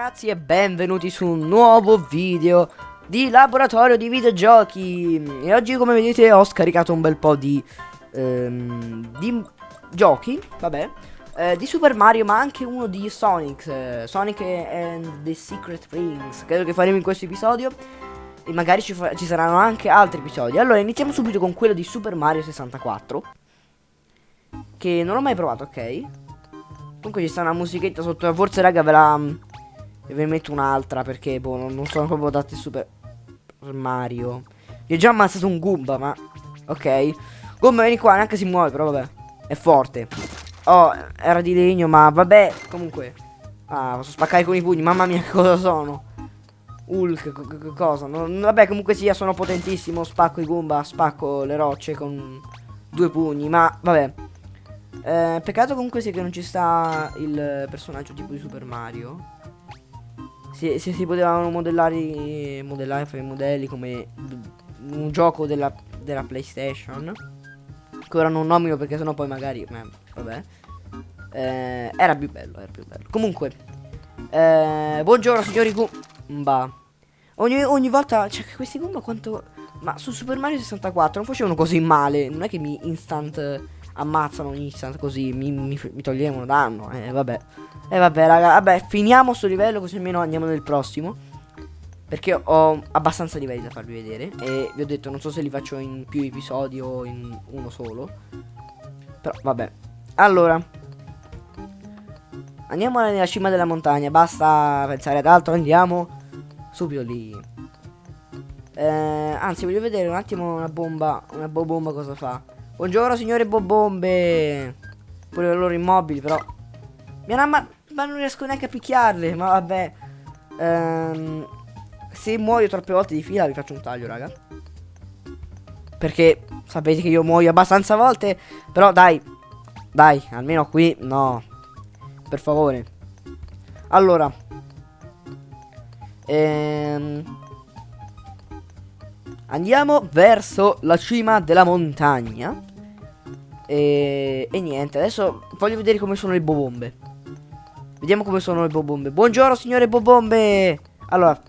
ragazzi e benvenuti su un nuovo video di laboratorio di videogiochi. E oggi come vedete ho scaricato un bel po' di, ehm, di giochi, vabbè eh, Di Super Mario ma anche uno di Sonic, eh, Sonic and the Secret Rings. Credo che faremo in questo episodio. E magari ci, ci saranno anche altri episodi. Allora iniziamo subito con quello di Super Mario 64 Che non ho mai provato, ok? Comunque ci sta una musichetta sotto Forse raga ve la e ve ne metto un'altra perché boh, non, sono proprio date super Mario. Io ho già ammazzato un Goomba, ma... Ok. Goomba vieni qua, neanche si muove, però vabbè. È forte. Oh, era di legno, ma vabbè. Comunque. Ah, posso spaccare con i pugni. Mamma mia, che cosa sono? Hulk, cosa? Non, vabbè, comunque sia, sono potentissimo. Spacco i Goomba, spacco le rocce con due pugni. Ma, vabbè. Eh, peccato comunque sia che non ci sta il personaggio tipo di Super Mario se, se si potevano modellare, modellare fare modelli come un gioco della, della PlayStation che ora non nomino perché sennò poi magari eh, vabbè eh, era più bello era più bello. Comunque eh, buongiorno signori Goomba ogni, ogni volta cioè questi Goomba quanto ma su Super Mario 64 non facevano così male non è che mi instant ammazzano ogni instant così mi, mi, mi toglievano danno eh vabbè. E eh vabbè raga, vabbè finiamo sto livello così almeno andiamo nel prossimo. Perché ho abbastanza livelli da farvi vedere. E vi ho detto non so se li faccio in più episodi o in uno solo. Però vabbè. Allora. Andiamo nella cima della montagna Basta pensare ad altro Andiamo subito lì. Eh, Anzi voglio vedere un attimo una bomba Una bomba cosa fa Buongiorno signore bobombe Pure loro immobili però Mi hanno ammazzato ma non riesco neanche a picchiarle, ma vabbè. Ehm, se muoio troppe volte di fila vi faccio un taglio, raga. Perché sapete che io muoio abbastanza volte. Però dai, dai, almeno qui no. Per favore. Allora. Ehm, andiamo verso la cima della montagna. E, e niente, adesso voglio vedere come sono le bobombe. Vediamo come sono le bobombe. Buongiorno signore bobombe. Allora.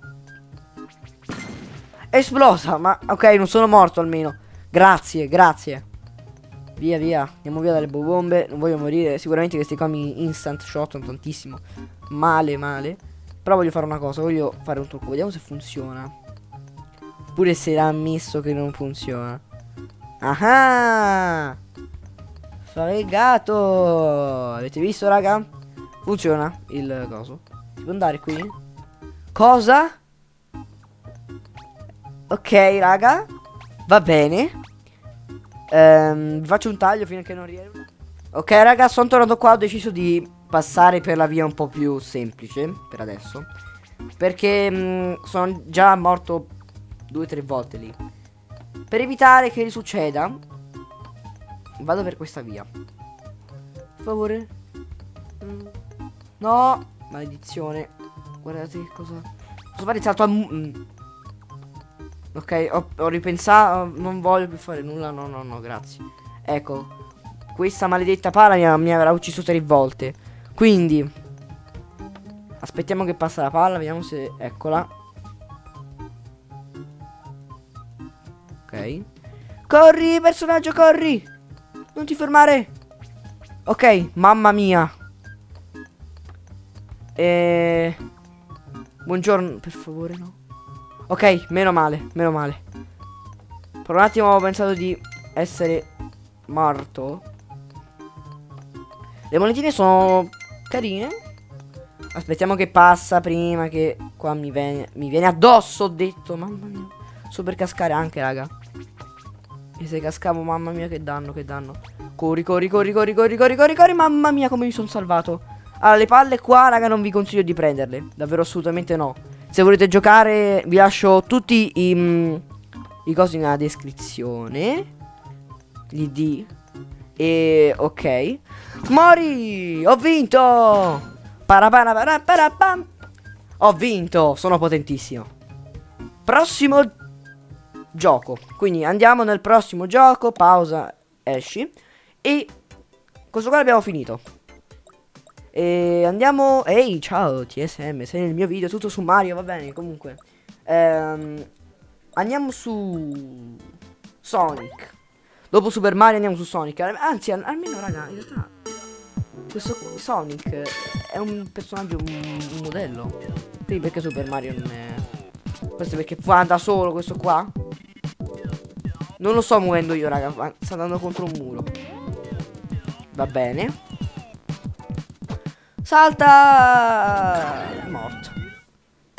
esplosa. Ma ok, non sono morto almeno. Grazie, grazie. Via, via. Andiamo via dalle bobombe. Non voglio morire. Sicuramente questi qua mi instant shottano tantissimo. Male, male. Però voglio fare una cosa. Voglio fare un trucco. Vediamo se funziona. Pure se l'ha ammesso che non funziona. Ah! Fregato! Avete visto, raga? Funziona il coso. Si può andare qui? Cosa? Ok, raga. Va bene. Ehm, faccio un taglio fino a che non riesco. Ok, raga, sono tornato qua. Ho deciso di passare per la via un po' più semplice. Per adesso. Perché mh, mm, sono già morto due o tre volte lì. Per evitare che succeda, vado per questa via. Per favore. No, maledizione. Guardate che cosa... Posso fare il salto a... Mm. Ok, ho, ho, ripensato, non voglio più fare nulla, no, no, no, grazie. Ecco, questa maledetta pala mi, mi avrà ucciso tre volte. Quindi, aspettiamo che passa la palla, vediamo se... Eccola. Ok. Corri, personaggio, corri! Non ti fermare! Ok, mamma mia. E... Buongiorno, per favore, no. Ok, meno male, meno male. Per un attimo avevo pensato di essere morto. Le monetine sono carine. Aspettiamo che passa prima che qua mi viene, mi viene addosso, ho detto. Mamma mia. So per cascare anche, raga. E se cascavo, mamma mia, che danno, che danno. Corri, corri, corri, corri, corri, corri, corri, corri. Mamma mia, come mi sono salvato. Allora, le palle qua, raga, non vi consiglio di prenderle. Davvero assolutamente no. Se volete giocare, vi lascio tutti i, mm, i cosi nella descrizione. Gli D. E ok. Mori! Ho vinto! Ho vinto! Sono potentissimo. Prossimo gioco. Quindi andiamo nel prossimo gioco. Pausa, esci. E questo qua l'abbiamo finito. E andiamo... Ehi, ciao TSM, sei nel mio video, tutto su Mario, va bene, comunque. Ehm, andiamo su... Sonic. Dopo Super Mario andiamo su Sonic. Anzi, al almeno, raga, in realtà... Questo Sonic è un personaggio, un, un modello. Quindi perché Super Mario non è... Questo è perché fa da solo questo qua? Non lo sto muovendo io, raga. Sta andando contro un muro. Va bene. Salta! È morto.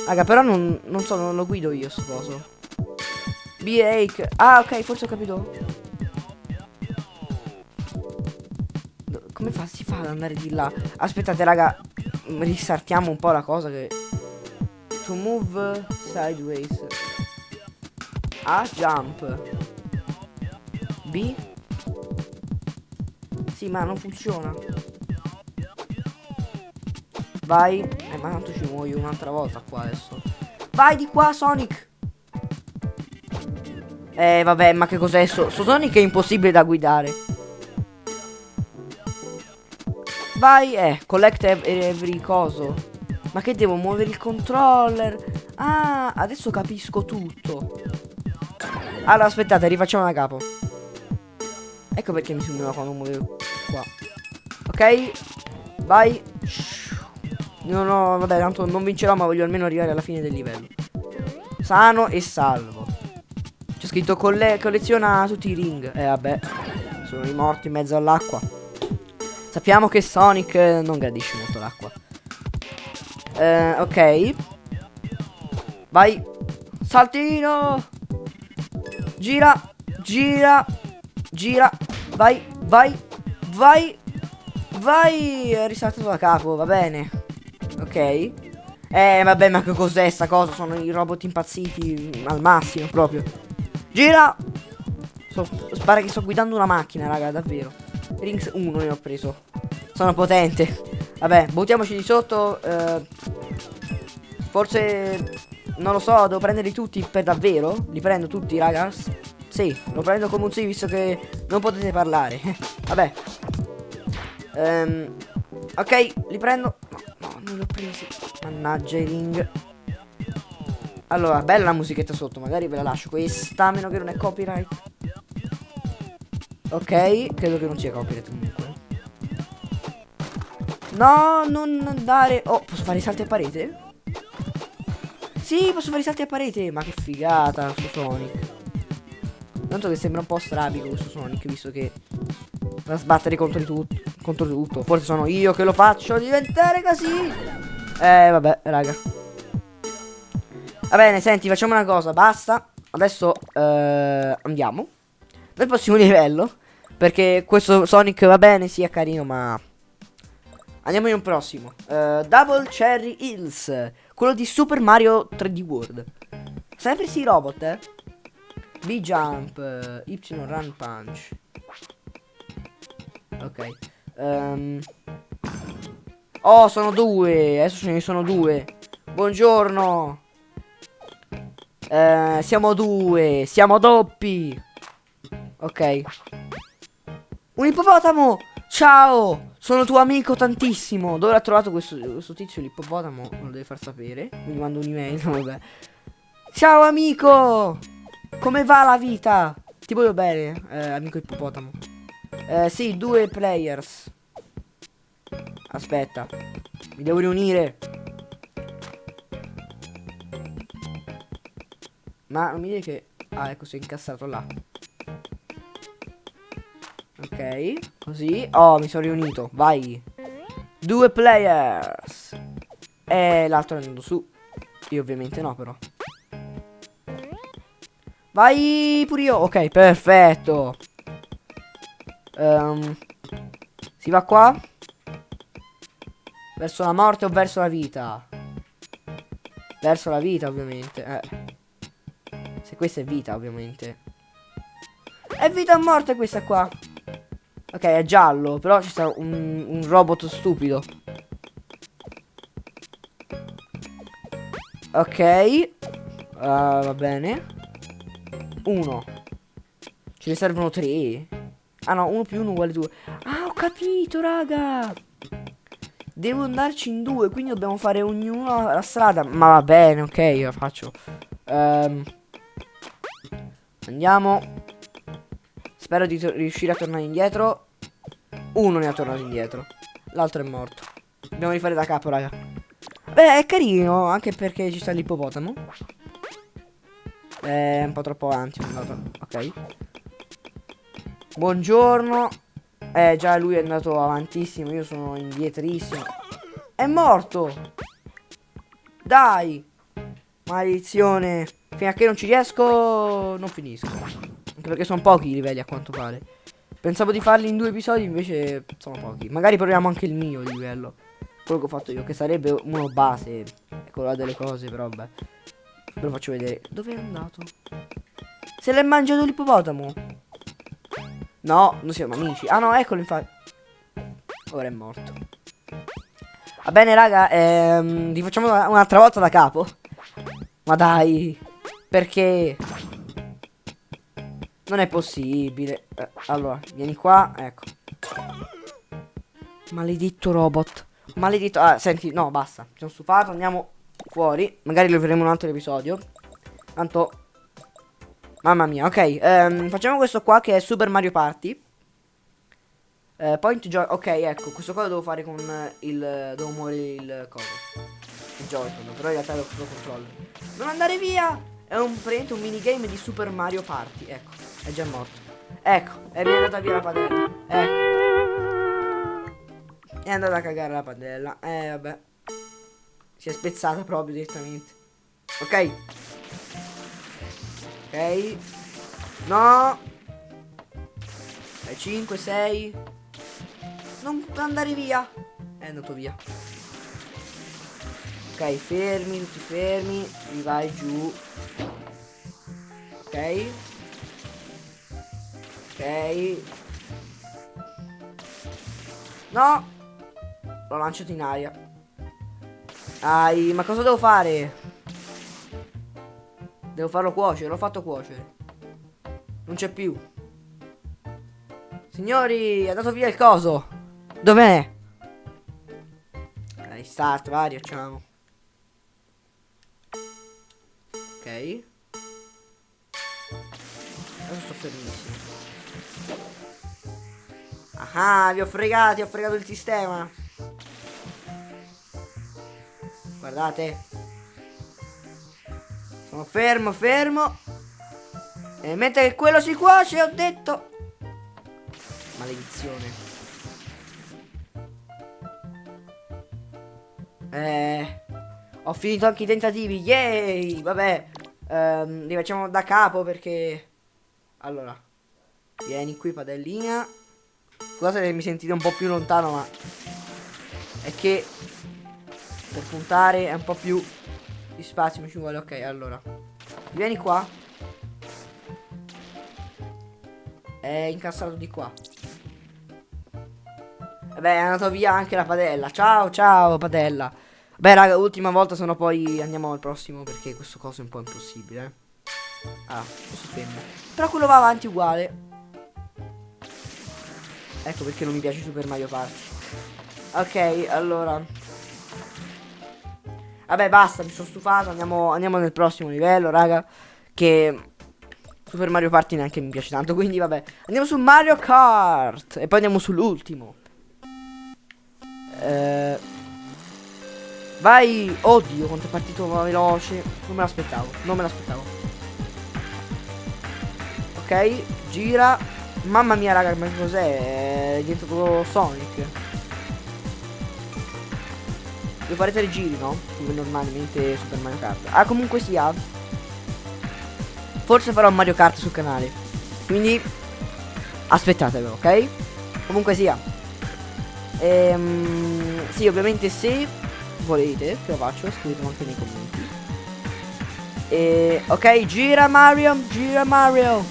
Raga, però non, non so, non lo guido io sto coso. B-Ake. Ah, ok, forse ho capito. Come fa? Si fa ad andare di là? Aspettate, raga. Ristartiamo un po' la cosa che... To move sideways. A, jump. B? Sì, ma non funziona. Vai. Eh, ma tanto ci muoio un'altra volta qua adesso. Vai di qua, Sonic. Eh, vabbè, ma che cos'è? Sto, sto Sonic è impossibile da guidare. Vai, eh, collect every coso. Ma che devo muovere il controller? Ah, adesso capisco tutto. Allora, aspettate, rifacciamo da capo. Ecco perché mi sembrava quando muovevo qua. Ok? Vai. No, no, vabbè, tanto non vincerò, ma voglio almeno arrivare alla fine del livello. Sano e salvo. C'è scritto colle colleziona tutti i ring. Eh, vabbè. Sono morti in mezzo all'acqua. Sappiamo che Sonic non gradisce molto l'acqua. Eh, ok. Vai. Saltino. Gira. Gira. Gira. Vai, vai, vai. Vai. Risaltato da capo, va bene. Ok. Eh, vabbè, ma che cos'è sta cosa? Sono i robot impazziti al massimo, proprio. Gira. So, pare che sto guidando una macchina, raga, davvero. Rings 1 ne ho preso. Sono potente. Vabbè, buttiamoci di sotto. Eh, forse... Non lo so, devo prenderli tutti per davvero? Li prendo tutti, ragazzi? Sì, lo prendo come un sì visto che non potete parlare. Vabbè. Um, ok, li prendo. No, no, non li ho presi. Mannaggia i ring. Allora, bella la musichetta sotto, magari ve la lascio questa, a meno che non è copyright. Ok, credo che non sia copyright comunque. No, non andare. Oh, posso fare i salti a parete? Sì, posso fare i salti a parete. Ma che figata su Sonic. Tanto che sembra un po' strabico questo Sonic, visto che va a sbattere contro, tutto, contro tutto. Forse sono io che lo faccio diventare così. Eh, vabbè, raga. Va bene, senti, facciamo una cosa, basta. Adesso eh, andiamo nel prossimo livello. Perché questo Sonic va bene, sia carino, ma... Andiamo in un prossimo. Uh, Double Cherry Hills. Quello di Super Mario 3D World. Sempre si robot, eh. B jump, Y run punch. Ok. Um. Oh, sono due. Adesso ce ne sono due. Buongiorno. Uh, siamo due. Siamo doppi. Ok. Un ippopotamo. Ciao. Sono tuo amico tantissimo. Dove ha trovato questo, questo tizio l'ippopotamo? Me lo deve far sapere. Mi mando un'email. Ciao amico. Come va la vita? Ti voglio bene, eh, amico ippopotamo. Eh, sì, due players. Aspetta. Mi devo riunire. Ma non mi dire che... Ah, ecco, si è incassato là. Ok, così. Oh, mi sono riunito. Vai. Due players. E l'altro è andando su. Io ovviamente no, però. Vai pure io. Ok, perfetto. Um, si va qua? Verso la morte o verso la vita? Verso la vita, ovviamente. Eh. Se questa è vita, ovviamente. È vita o morte questa qua? Ok, è giallo, però ci sta un, un robot stupido. Ok. Uh, va bene. 1. Ce ne servono 3. Ah no, 1 più 1 uguale 2. Ah, ho capito, raga. Devo andarci in due, quindi dobbiamo fare ognuno la strada. Ma va bene, ok, io la faccio. Um, andiamo. Spero di riuscire a tornare indietro. Uno ne ha tornato indietro. L'altro è morto. Dobbiamo rifare da capo, raga. Beh, è carino, anche perché ci sta l'ippopotamo. È un po' troppo avanti. Ok. Buongiorno. Eh, già lui è andato avantissimo. Io sono indietrissimo. È morto. Dai. Maledizione. Fino a che non ci riesco, non finisco. Anche perché sono pochi i livelli a quanto pare. Pensavo di farli in due episodi, invece sono pochi. Magari proviamo anche il mio livello. Quello che ho fatto io, che sarebbe uno base. Quello delle cose, però vabbè. Ve lo faccio vedere. Dove è andato? Se l'è mangiato l'ippopotamo. No, non siamo amici. Ah no, eccolo infatti. Ora è morto. Va bene, raga. Ehm, rifacciamo un'altra volta da capo. Ma dai. Perché? Non è possibile. Eh, allora, vieni qua, ecco. Maledetto robot. Maledetto. Ah, senti, no, basta. Sono stufato, andiamo fuori. Magari lo faremo un altro episodio. Tanto. Mamma mia, ok. Ehm, facciamo questo qua che è Super Mario Party. Eh, point joy. Ok, ecco, questo qua lo devo fare con il. Devo muovere il coso. Il Joy-Con, però in realtà lo, lo controllo. Non andare via! È un, un minigame di Super Mario Party. Ecco, è già morto. Ecco, è andata via la padella. Ecco. È andata a cagare la padella. Eh, vabbè. Si è spezzata proprio direttamente. Ok. Ok. No. 5, 6. Non andare via. È andato via. Ok, fermi, tutti fermi. Mi vai giù. Ok. Ok. No! L'ho lanciato in aria. Ai, ma cosa devo fare? Devo farlo cuocere, l'ho fatto cuocere. Non c'è più. Signori, è andato via il coso. Dov'è? Dai, start, vai, riacciamo. Ok. Adesso sto fermissimo. Ah, vi ho fregati, ho fregato il sistema. Guardate. Sono fermo, fermo. E mentre quello si cuoce, ho detto. Maledizione. Eh... Ho finito anche i tentativi, yay! Vabbè, ehm, li facciamo da capo perché... Allora, vieni qui padellina. Scusate se mi sentite un po' più lontano, ma... È che... Per puntare è un po' più di spazio mi ci vuole. Ok, allora. Vieni qua. È incassato di qua. Vabbè, è andato via anche la padella. Ciao, ciao, padella. Beh raga, ultima volta, se no poi andiamo al prossimo perché questo coso è un po' impossibile. Eh. Ah, questo fermo. Però quello va avanti uguale. Ecco perché non mi piace Super Mario Party. Ok, allora. Vabbè, basta, mi sono stufato. Andiamo, andiamo nel prossimo livello, raga. Che Super Mario Party neanche mi piace tanto. Quindi, vabbè. Andiamo su Mario Kart. E poi andiamo sull'ultimo. Eh. Vai! Oddio, quanto è partito veloce. Non me l'aspettavo, non me l'aspettavo. Ok, gira. Mamma mia, raga, ma cos'è? È diventato Sonic. Devo fare tre giri, no? Come normalmente Super Mario Kart. Ah, comunque sia. Forse farò Mario Kart sul canale. Quindi aspettatelo, ok? Comunque sia. Ehm, sì, ovviamente se volete che lo faccio, scrivetelo anche nei commenti. E, ok, gira Mario, gira Mario.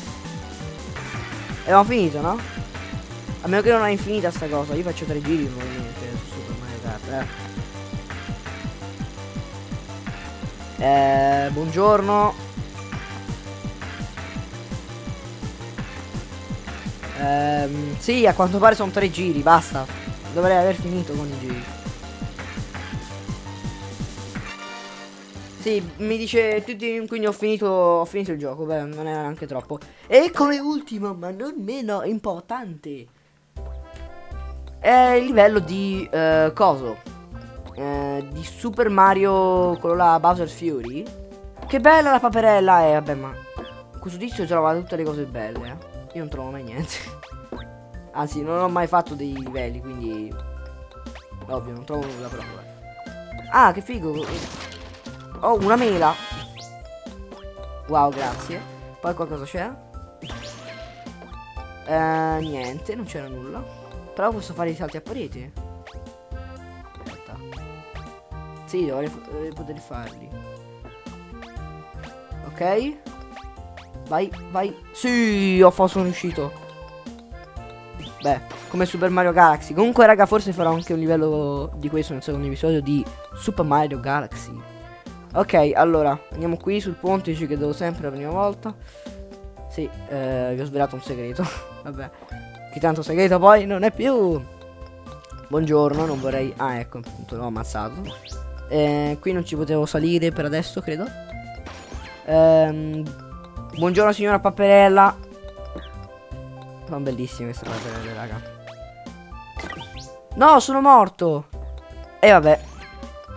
E abbiamo finito, no? A meno che non è infinita sta cosa, io faccio tre giri normalmente su Super Mario Kart, eh. Eh, buongiorno. Eh, sì, a quanto pare sono tre giri, basta. Dovrei aver finito con i giri. Sì, mi dice tutti, quindi ho finito, ho finito il gioco, beh, non era neanche troppo. E come ultimo, ma non meno importante, è il livello di eh, coso. Uh, di Super Mario, quello là, Bowser Fury. Che bella la paperella, eh, vabbè, ma questo tizio trova tutte le cose belle, eh. Io non trovo mai niente. Anzi, non ho mai fatto dei livelli, quindi... Ovvio, non trovo nulla però. Ah, che figo. Oh, una mela. Wow, grazie. Poi qualcosa c'è? Eh, niente, non c'era nulla. Però posso fare i salti a parete. Sì, dovrei, poter farli. Ok. Vai, vai. Sì, ho fatto, sono riuscito. Beh, come Super Mario Galaxy. Comunque, raga, forse farò anche un livello di questo nel secondo episodio di Super Mario Galaxy. Ok, allora, andiamo qui sul ponte, ci credo sempre la prima volta. Sì, eh, vi ho svelato un segreto. Vabbè, che tanto segreto poi non è più. Buongiorno, non vorrei... Ah, ecco, appunto, l'ho ammazzato. Eh, qui non ci potevo salire per adesso, credo. Ehm, buongiorno, signora Paperella. Sono bellissime queste paperelle, raga. No, sono morto. E vabbè.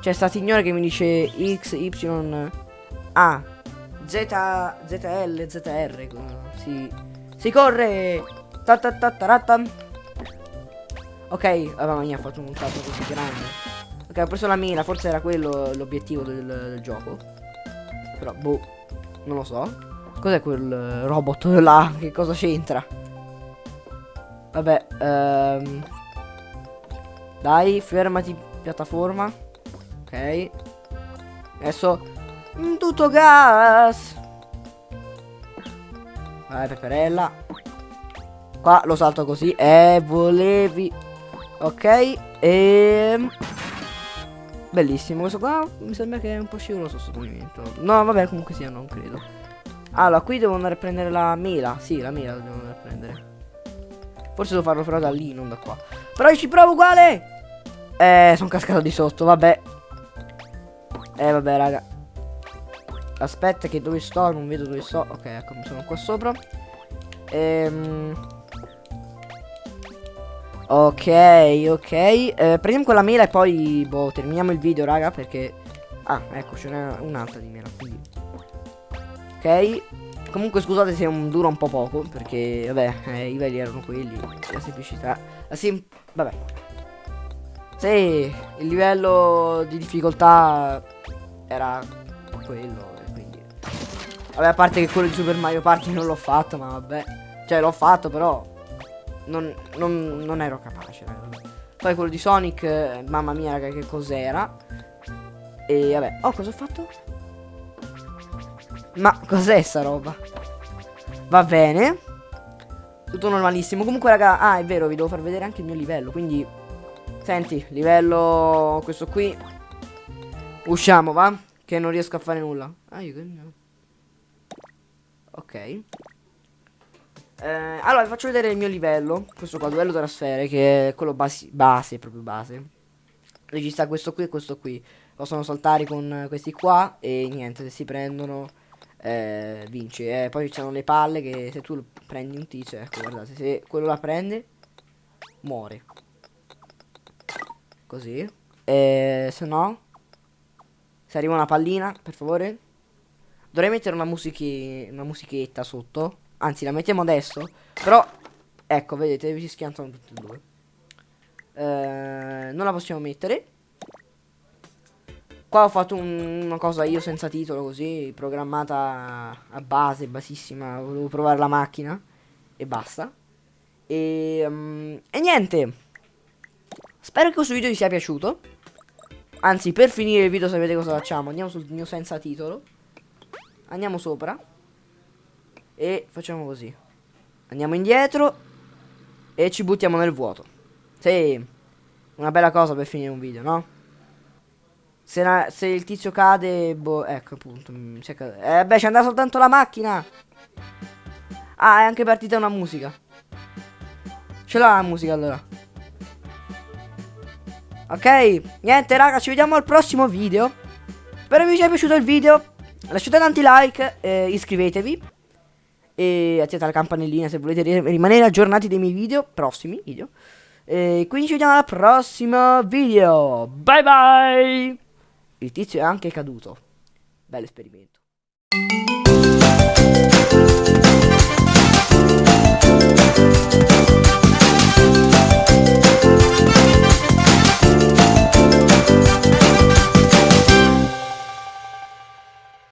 C'è sta signora che mi dice X, Y, A, Z, ZL, ZR. Si, si corre. Ta ta ta ta ta. Ok, mamma mia, ha fatto un salto così grande. Ok, ho preso la mina, forse era quello l'obiettivo del, del, gioco. Però, boh, non lo so. Cos'è quel robot là? Che cosa c'entra? Vabbè, ehm... Dai, fermati, piattaforma. Adesso tutto gas. Vai peperella. Qua lo salto così. Eh, volevi. Ok. E... Bellissimo questo qua. Mi sembra che è un po' scivoloso sto movimento. No, vabbè, comunque sia, non credo. Allora, qui devo andare a prendere la mela. Sì, la mela devo andare a prendere. Forse devo farlo però da lì, non da qua. Però io ci provo uguale. Eh, sono cascato di sotto, vabbè. Eh vabbè raga Aspetta che dove sto Non vedo dove sto Ok ecco sono qua sopra Ehm Ok ok. Eh, Prendiamo quella mela e poi Boh terminiamo il video raga Perché Ah ecco ce n'è un'altra di mela quindi. Ok. Comunque scusate se dura un po' poco Perché vabbè eh, i livelli erano quelli La semplicità La sem Vabbè. Sì Il livello di difficoltà era quello quindi. Vabbè a parte che quello di Super Mario Party non l'ho fatto ma vabbè. Cioè l'ho fatto però non, non, non ero capace raga. poi quello di Sonic mamma mia raga che cos'era e vabbè oh cosa ho fatto ma cos'è sta roba va bene tutto normalissimo comunque raga ah è vero vi devo far vedere anche il mio livello quindi senti livello questo qui Usciamo, va? Che non riesco a fare nulla. Ah, io che... Ok. Eh, allora, vi faccio vedere il mio livello. Questo qua, livello della sfere, che è quello base, base, proprio base. Regista questo qui e questo qui. Possono saltare con questi qua e niente, se si prendono eh, vinci. Eh, poi ci sono le palle che se tu prendi un tizio, ecco, guardate, se quello la prende, muore. Così. E se no, se arriva una pallina, per favore. Dovrei mettere una, musichi una musichetta sotto. Anzi, la mettiamo adesso. Però, ecco, vedete, si schiantano tutti e due. Eh, non la possiamo mettere. Qua ho fatto un, una cosa io senza titolo così, programmata a base, basissima. Volevo provare la macchina. E basta. E, um, e niente. Spero che questo video vi sia piaciuto. Anzi, per finire il video sapete cosa facciamo? Andiamo sul mio senza titolo. Andiamo sopra. E facciamo così. Andiamo indietro. E ci buttiamo nel vuoto. Sì. Una bella cosa per finire un video, no? Se, la, se il tizio cade, boh, ecco appunto. Eh beh, c'è andata soltanto la macchina. Ah, è anche partita una musica. Ce l'ha la musica allora. Ok, niente raga, ci vediamo al prossimo video. Spero vi sia piaciuto il video. Lasciate tanti like, eh, iscrivetevi e attivate la campanellina se volete rimanere aggiornati dei miei video, prossimi video. E quindi ci vediamo al prossimo video. Bye bye! Il tizio è anche caduto. Bello esperimento.